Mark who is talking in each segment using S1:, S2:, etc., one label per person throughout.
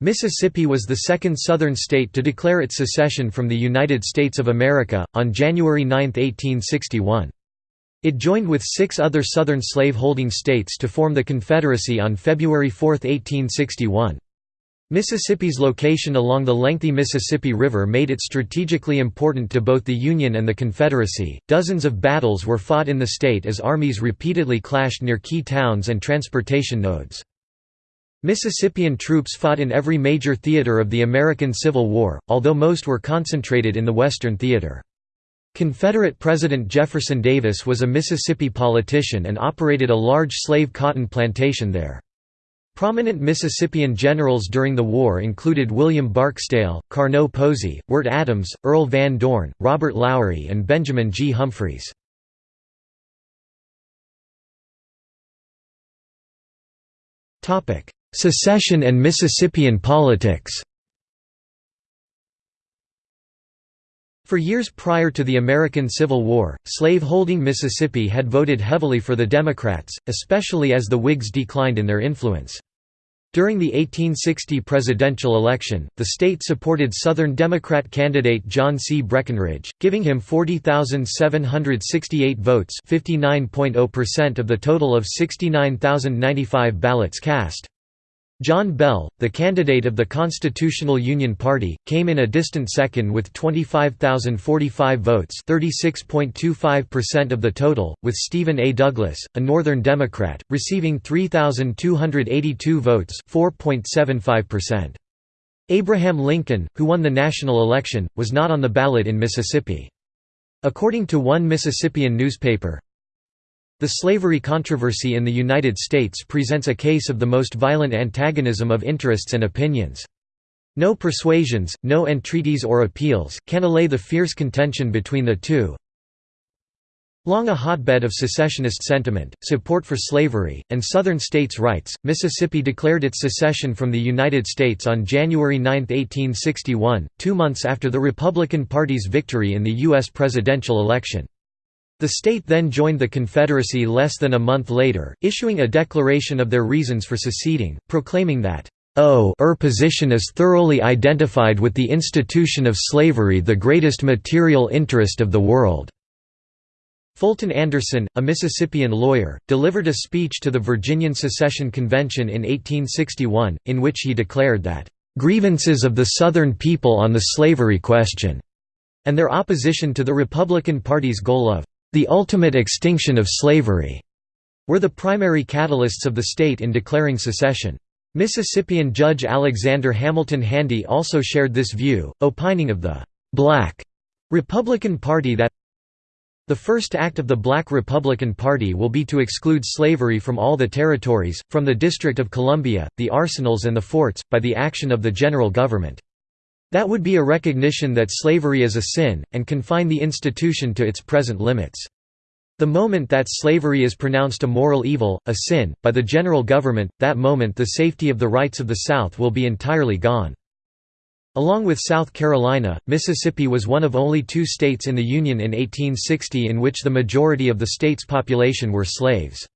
S1: Mississippi was the second Southern state to declare its secession from the United States of America, on January 9, 1861. It joined with six other Southern slave-holding states to form the Confederacy on February 4, 1861. Mississippi's location along the lengthy Mississippi River made it strategically important to both the Union and the Confederacy. Dozens of battles were fought in the state as armies repeatedly clashed near key towns and transportation nodes. Mississippian troops fought in every major theater of the American Civil War, although most were concentrated in the Western Theater. Confederate President Jefferson Davis was a Mississippi politician and operated a large slave cotton plantation there. Prominent Mississippian generals during the war included William Barksdale, Carnot Posey, Wirt Adams, Earl Van Dorn, Robert Lowry and Benjamin G. Humphreys. Secession and Mississippian politics For years prior to the American Civil War, slave-holding Mississippi had voted heavily for the Democrats, especially as the Whigs declined in their influence. During the 1860 presidential election, the state supported Southern Democrat candidate John C. Breckinridge, giving him 40,768 votes 59.0% of the total of 69,095 ballots cast. John Bell, the candidate of the Constitutional Union Party, came in a distant second with 25,045 votes 36.25% of the total, with Stephen A. Douglas, a Northern Democrat, receiving 3,282 votes 4.75%. Abraham Lincoln, who won the national election, was not on the ballot in Mississippi. According to one Mississippian newspaper, the slavery controversy in the United States presents a case of the most violent antagonism of interests and opinions. No persuasions, no entreaties or appeals, can allay the fierce contention between the two. Long a hotbed of secessionist sentiment, support for slavery, and Southern states' rights, Mississippi declared its secession from the United States on January 9, 1861, two months after the Republican Party's victory in the U.S. presidential election. The state then joined the Confederacy less than a month later, issuing a declaration of their reasons for seceding, proclaiming that, "O er position is thoroughly identified with the institution of slavery the greatest material interest of the world." Fulton Anderson, a Mississippian lawyer, delivered a speech to the Virginian Secession Convention in 1861, in which he declared that, "...grievances of the Southern people on the slavery question," and their opposition to the Republican Party's goal of the ultimate extinction of slavery, were the primary catalysts of the state in declaring secession. Mississippian Judge Alexander Hamilton Handy also shared this view, opining of the «black» Republican Party that the first act of the Black Republican Party will be to exclude slavery from all the territories, from the District of Columbia, the arsenals and the forts, by the action of the general government. That would be a recognition that slavery is a sin, and confine the institution to its present limits. The moment that slavery is pronounced a moral evil, a sin, by the general government, that moment the safety of the rights of the South will be entirely gone. Along with South Carolina, Mississippi was one of only two states in the Union in 1860 in which the majority of the state's population were slaves.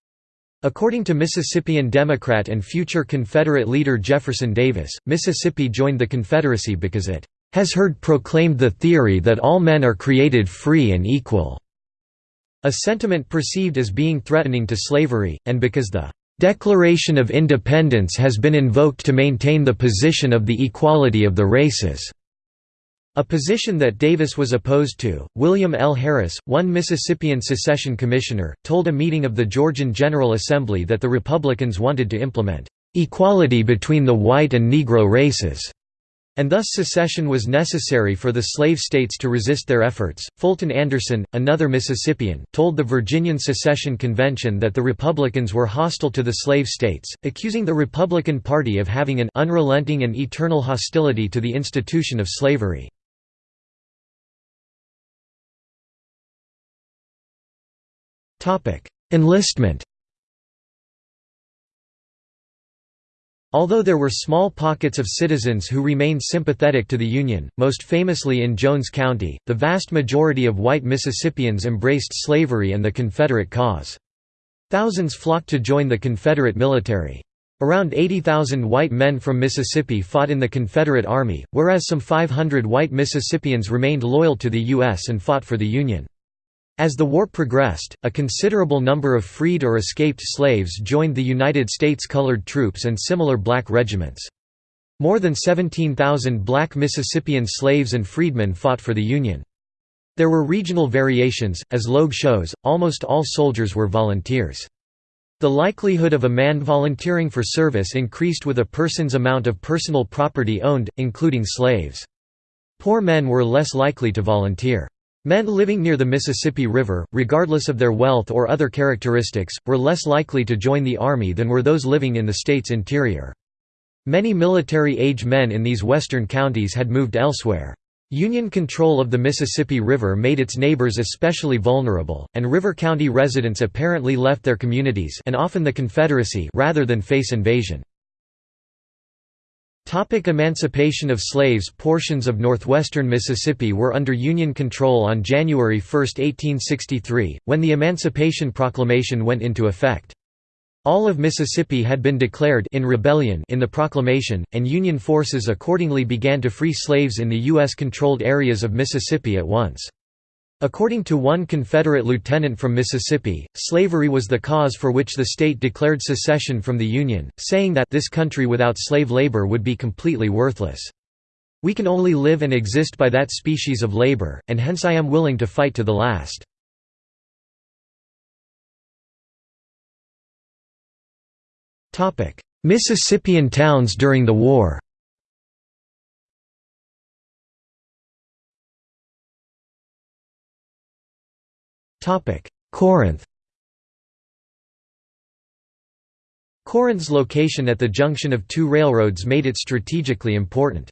S1: According to Mississippian Democrat and future Confederate leader Jefferson Davis, Mississippi joined the Confederacy because it has heard proclaimed the theory that all men are created free and equal, a sentiment perceived as being threatening to slavery, and because the Declaration of Independence has been invoked to maintain the position of the equality of the races. A position that Davis was opposed to, William L. Harris, one Mississippian secession commissioner, told a meeting of the Georgian General Assembly that the Republicans wanted to implement "...equality between the white and Negro races." And thus secession was necessary for the slave states to resist their efforts. Fulton Anderson, another Mississippian, told the Virginian Secession Convention that the Republicans were hostile to the slave states, accusing the Republican Party of having an unrelenting and eternal hostility to the institution of slavery. Enlistment Although there were small pockets of citizens who remained sympathetic to the Union, most famously in Jones County, the vast majority of white Mississippians embraced slavery and the Confederate cause. Thousands flocked to join the Confederate military. Around 80,000 white men from Mississippi fought in the Confederate Army, whereas some 500 white Mississippians remained loyal to the U.S. and fought for the Union. As the war progressed, a considerable number of freed or escaped slaves joined the United States colored troops and similar black regiments. More than 17,000 black Mississippian slaves and freedmen fought for the Union. There were regional variations, as Logue shows, almost all soldiers were volunteers. The likelihood of a man volunteering for service increased with a person's amount of personal property owned, including slaves. Poor men were less likely to volunteer. Men living near the Mississippi River, regardless of their wealth or other characteristics, were less likely to join the Army than were those living in the state's interior. Many military-age men in these western counties had moved elsewhere. Union control of the Mississippi River made its neighbors especially vulnerable, and River County residents apparently left their communities and often the Confederacy rather than face invasion. Topic emancipation of slaves Portions of northwestern Mississippi were under Union control on January 1, 1863, when the Emancipation Proclamation went into effect. All of Mississippi had been declared in rebellion in the proclamation, and Union forces accordingly began to free slaves in the U.S.-controlled areas of Mississippi at once. According to one Confederate lieutenant from Mississippi, slavery was the cause for which the state declared secession from the Union, saying that this country without slave labor would be completely worthless. We can only live and exist by that species of labor, and hence I am willing to fight to the last. Mississippian towns during the war Corinth Corinth's location at the junction of two railroads made it strategically important.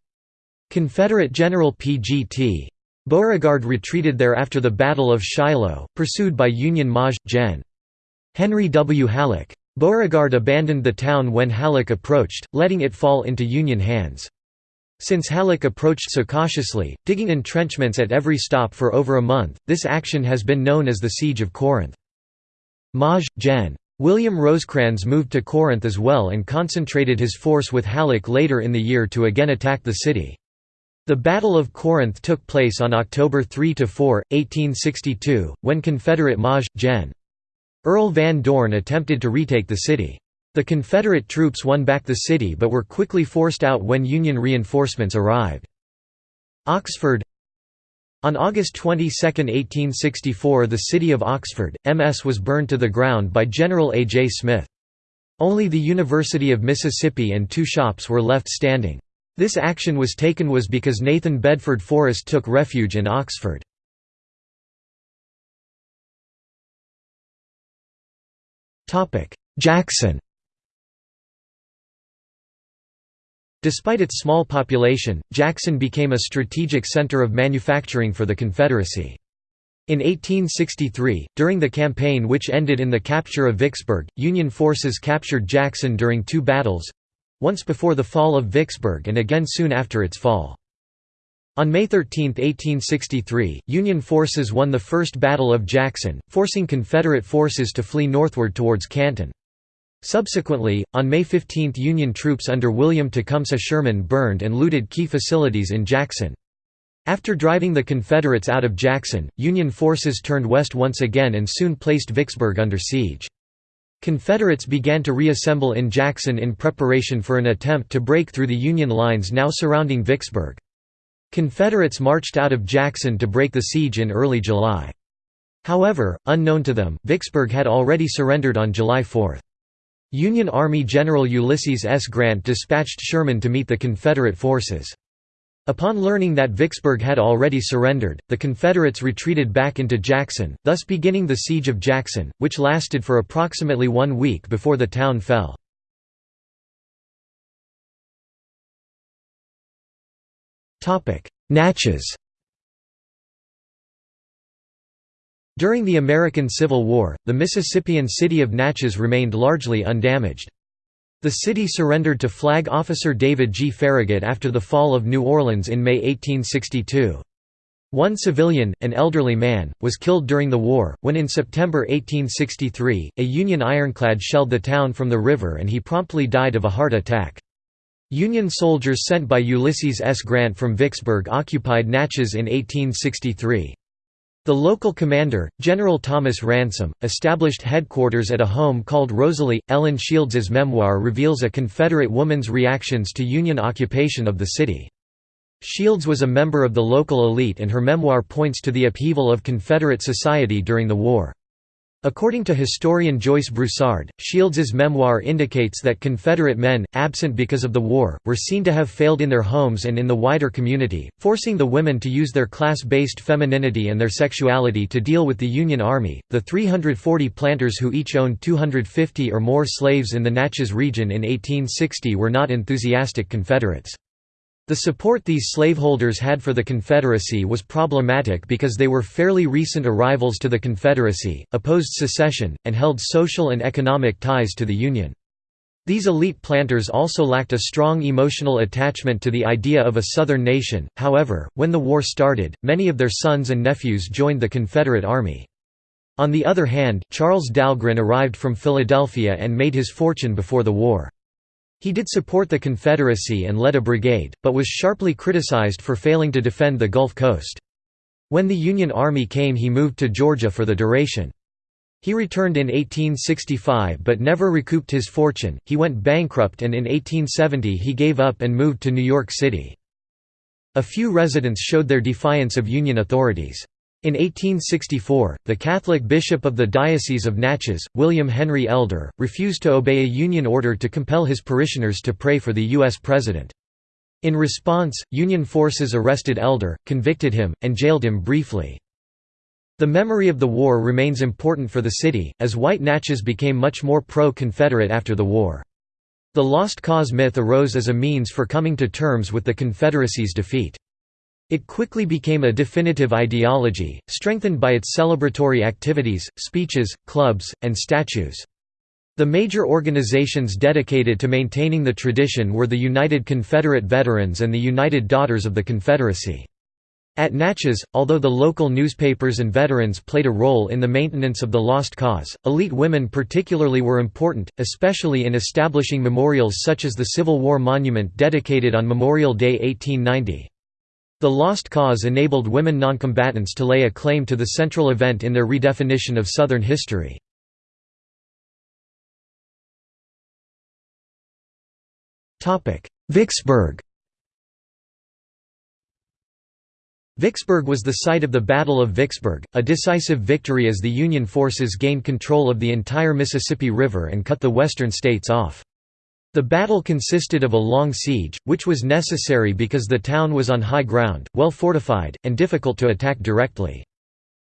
S1: Confederate General P.G.T. Beauregard retreated there after the Battle of Shiloh, pursued by Union Maj. Gen. Henry W. Halleck. Beauregard abandoned the town when Halleck approached, letting it fall into Union hands. Since Halleck approached so cautiously, digging entrenchments at every stop for over a month, this action has been known as the Siege of Corinth. Maj. Gen. William Rosecrans moved to Corinth as well and concentrated his force with Halleck later in the year to again attack the city. The Battle of Corinth took place on October 3–4, 1862, when Confederate Maj. Gen. Earl Van Dorn attempted to retake the city. The Confederate troops won back the city but were quickly forced out when Union reinforcements arrived. Oxford On August 22, 1864 the city of Oxford, MS was burned to the ground by General A. J. Smith. Only the University of Mississippi and two shops were left standing. This action was taken was because Nathan Bedford Forrest took refuge in Oxford. Jackson Despite its small population, Jackson became a strategic center of manufacturing for the Confederacy. In 1863, during the campaign which ended in the capture of Vicksburg, Union forces captured Jackson during two battles—once before the fall of Vicksburg and again soon after its fall. On May 13, 1863, Union forces won the First Battle of Jackson, forcing Confederate forces to flee northward towards Canton. Subsequently, on May 15 Union troops under William Tecumseh Sherman burned and looted key facilities in Jackson. After driving the Confederates out of Jackson, Union forces turned west once again and soon placed Vicksburg under siege. Confederates began to reassemble in Jackson in preparation for an attempt to break through the Union lines now surrounding Vicksburg. Confederates marched out of Jackson to break the siege in early July. However, unknown to them, Vicksburg had already surrendered on July 4. Union Army General Ulysses S. Grant dispatched Sherman to meet the Confederate forces. Upon learning that Vicksburg had already surrendered, the Confederates retreated back into Jackson, thus beginning the Siege of Jackson, which lasted for approximately one week before the town fell. Natchez During the American Civil War, the Mississippian city of Natchez remained largely undamaged. The city surrendered to Flag Officer David G. Farragut after the fall of New Orleans in May 1862. One civilian, an elderly man, was killed during the war, when in September 1863, a Union ironclad shelled the town from the river and he promptly died of a heart attack. Union soldiers sent by Ulysses S. Grant from Vicksburg occupied Natchez in 1863. The local commander, General Thomas Ransom, established headquarters at a home called Rosalie. Ellen Shields's memoir reveals a Confederate woman's reactions to Union occupation of the city. Shields was a member of the local elite and her memoir points to the upheaval of Confederate society during the war. According to historian Joyce Broussard, Shields's memoir indicates that Confederate men, absent because of the war, were seen to have failed in their homes and in the wider community, forcing the women to use their class-based femininity and their sexuality to deal with the Union Army. The 340 planters who each owned 250 or more slaves in the Natchez region in 1860 were not enthusiastic Confederates. The support these slaveholders had for the Confederacy was problematic because they were fairly recent arrivals to the Confederacy, opposed secession, and held social and economic ties to the Union. These elite planters also lacked a strong emotional attachment to the idea of a Southern nation, however, when the war started, many of their sons and nephews joined the Confederate Army. On the other hand, Charles Dahlgren arrived from Philadelphia and made his fortune before the war. He did support the Confederacy and led a brigade, but was sharply criticized for failing to defend the Gulf Coast. When the Union Army came he moved to Georgia for the duration. He returned in 1865 but never recouped his fortune, he went bankrupt and in 1870 he gave up and moved to New York City. A few residents showed their defiance of Union authorities. In 1864, the Catholic bishop of the Diocese of Natchez, William Henry Elder, refused to obey a Union order to compel his parishioners to pray for the U.S. President. In response, Union forces arrested Elder, convicted him, and jailed him briefly. The memory of the war remains important for the city, as White Natchez became much more pro-Confederate after the war. The Lost Cause myth arose as a means for coming to terms with the Confederacy's defeat. It quickly became a definitive ideology, strengthened by its celebratory activities, speeches, clubs, and statues. The major organizations dedicated to maintaining the tradition were the United Confederate Veterans and the United Daughters of the Confederacy. At Natchez, although the local newspapers and veterans played a role in the maintenance of the lost cause, elite women particularly were important, especially in establishing memorials such as the Civil War Monument dedicated on Memorial Day 1890. The Lost Cause enabled women noncombatants to lay a claim to the central event in their redefinition of Southern history. Vicksburg Vicksburg was the site of the Battle of Vicksburg, a decisive victory as the Union forces gained control of the entire Mississippi River and cut the western states off. The battle consisted of a long siege, which was necessary because the town was on high ground, well fortified, and difficult to attack directly.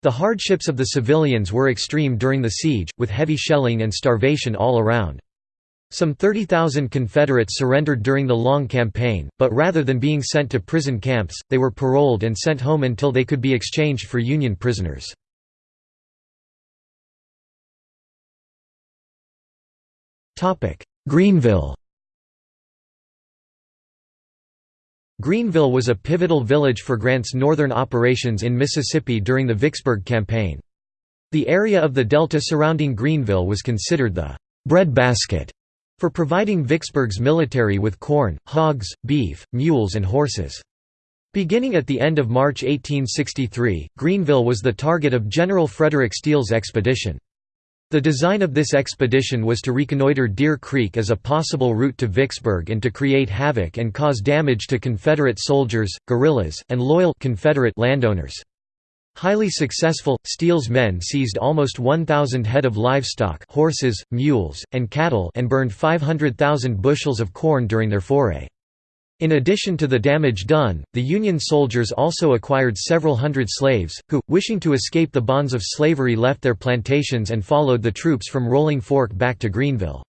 S1: The hardships of the civilians were extreme during the siege, with heavy shelling and starvation all around. Some 30,000 Confederates surrendered during the long campaign, but rather than being sent to prison camps, they were paroled and sent home until they could be exchanged for Union prisoners. Greenville Greenville was a pivotal village for Grant's northern operations in Mississippi during the Vicksburg campaign. The area of the delta surrounding Greenville was considered the «breadbasket» for providing Vicksburg's military with corn, hogs, beef, mules and horses. Beginning at the end of March 1863, Greenville was the target of General Frederick Steele's expedition. The design of this expedition was to reconnoiter Deer Creek as a possible route to Vicksburg and to create havoc and cause damage to Confederate soldiers, guerrillas, and loyal Confederate landowners. Highly successful, Steele's men seized almost 1,000 head of livestock horses, mules, and cattle and burned 500,000 bushels of corn during their foray. In addition to the damage done, the Union soldiers also acquired several hundred slaves, who, wishing to escape the bonds of slavery left their plantations and followed the troops from Rolling Fork back to Greenville.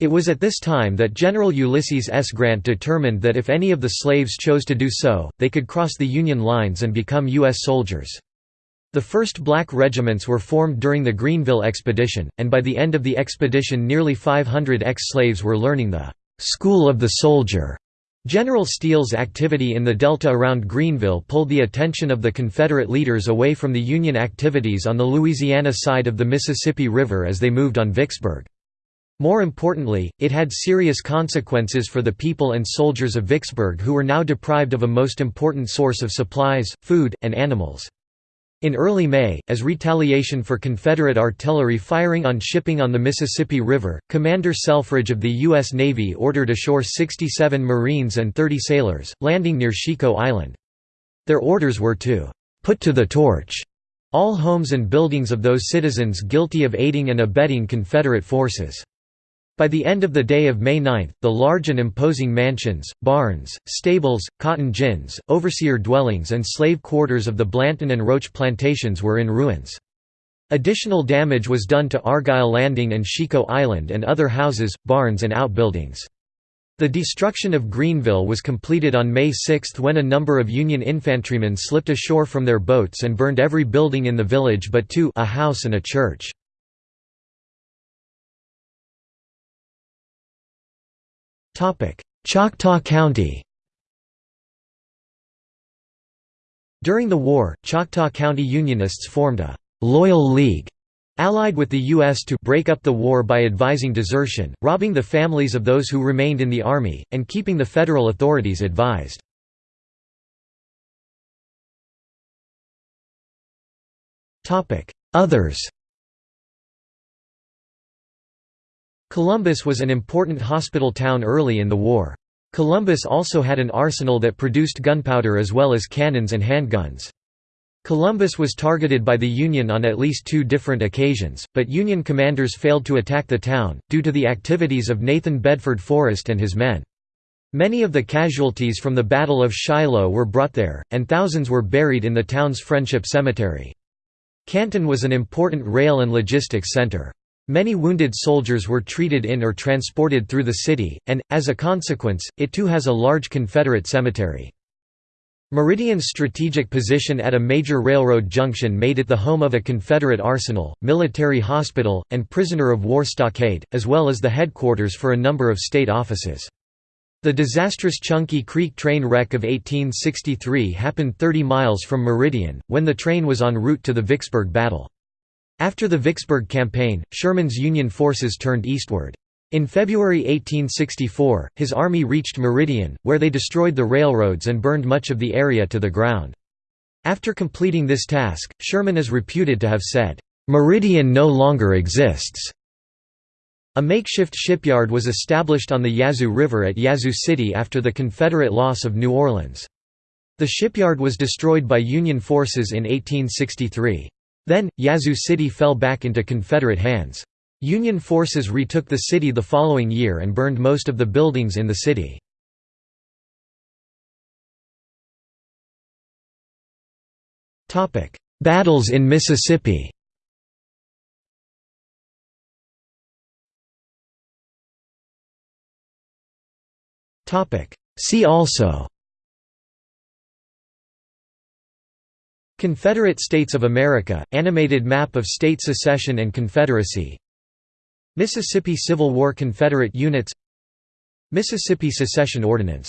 S1: It was at this time that General Ulysses S. Grant determined that if any of the slaves chose to do so, they could cross the Union lines and become U.S. soldiers. The first black regiments were formed during the Greenville expedition, and by the end of the expedition nearly 500 ex-slaves were learning the "'School of the Soldier' General Steele's activity in the Delta around Greenville pulled the attention of the Confederate leaders away from the Union activities on the Louisiana side of the Mississippi River as they moved on Vicksburg. More importantly, it had serious consequences for the people and soldiers of Vicksburg who were now deprived of a most important source of supplies, food, and animals. In early May, as retaliation for Confederate artillery firing on shipping on the Mississippi River, Commander Selfridge of the U.S. Navy ordered ashore 67 Marines and 30 sailors, landing near Chico Island. Their orders were to «put to the torch» all homes and buildings of those citizens guilty of aiding and abetting Confederate forces. By the end of the day of May 9, the large and imposing mansions, barns, stables, cotton gins, overseer dwellings and slave quarters of the Blanton and Roach plantations were in ruins. Additional damage was done to Argyle Landing and Chico Island and other houses, barns and outbuildings. The destruction of Greenville was completed on May 6 when a number of Union infantrymen slipped ashore from their boats and burned every building in the village but two a house and a church. Choctaw County During the war, Choctaw County Unionists formed a «Loyal League» allied with the U.S. to break up the war by advising desertion, robbing the families of those who remained in the Army, and keeping the federal authorities advised. Others Columbus was an important hospital town early in the war. Columbus also had an arsenal that produced gunpowder as well as cannons and handguns. Columbus was targeted by the Union on at least two different occasions, but Union commanders failed to attack the town, due to the activities of Nathan Bedford Forrest and his men. Many of the casualties from the Battle of Shiloh were brought there, and thousands were buried in the town's Friendship Cemetery. Canton was an important rail and logistics center. Many wounded soldiers were treated in or transported through the city, and, as a consequence, it too has a large Confederate cemetery. Meridian's strategic position at a major railroad junction made it the home of a Confederate arsenal, military hospital, and prisoner of war stockade, as well as the headquarters for a number of state offices. The disastrous Chunky Creek train wreck of 1863 happened 30 miles from Meridian, when the train was en route to the Vicksburg battle. After the Vicksburg campaign, Sherman's Union forces turned eastward. In February 1864, his army reached Meridian, where they destroyed the railroads and burned much of the area to the ground. After completing this task, Sherman is reputed to have said, "'Meridian no longer exists'". A makeshift shipyard was established on the Yazoo River at Yazoo City after the Confederate loss of New Orleans. The shipyard was destroyed by Union forces in 1863. Then, Yazoo City fell back into Confederate hands. Union forces retook the city the following year and burned most of the buildings in the city. Battles in Mississippi See also Confederate States of America, animated map of state secession and Confederacy. Mississippi Civil War Confederate units. Mississippi Secession Ordinance